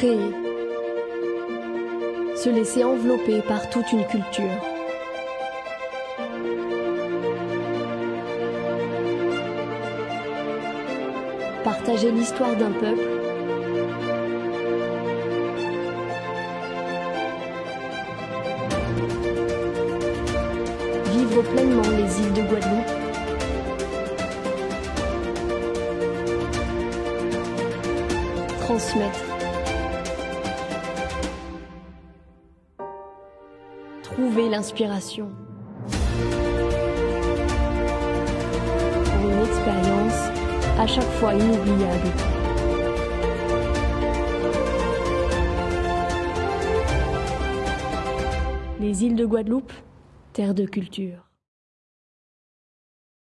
Se laisser envelopper par toute une culture. Partager l'histoire d'un peuple. Vivre pleinement les îles de Guadeloupe. Transmettre. Trouver l'inspiration. Une expérience à chaque fois inoubliable. Les îles de Guadeloupe, terre de culture.